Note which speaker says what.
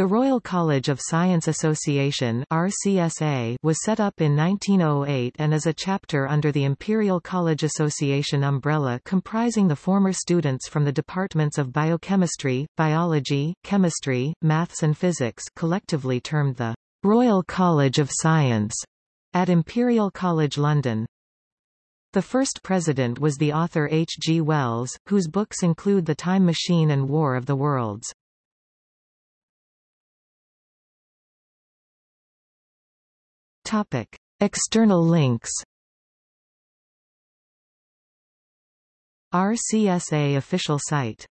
Speaker 1: The Royal College of Science Association RCSA was set up in 1908 and is a chapter under the Imperial College Association umbrella comprising the former students from the departments of biochemistry, biology, chemistry, maths and physics collectively termed the Royal College of Science at Imperial College London. The first president was the author H. G. Wells, whose books include The Time Machine and War of the Worlds. Topic. External links RCSA official site